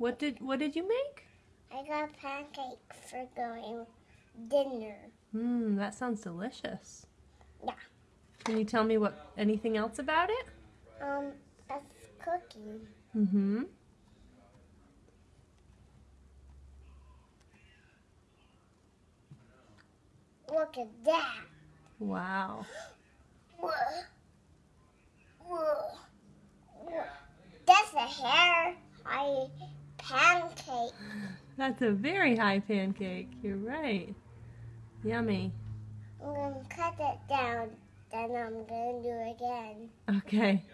What did what did you make? I got pancake for going dinner. Mmm, that sounds delicious. Yeah. Can you tell me what anything else about it? Um, that's cooking. Mm-hmm. Look at that. Wow. Whoa. Whoa. Whoa. That's a hair I. That's a very high pancake. You're right. Yummy. I'm gonna cut it down, then I'm gonna do it again. Okay.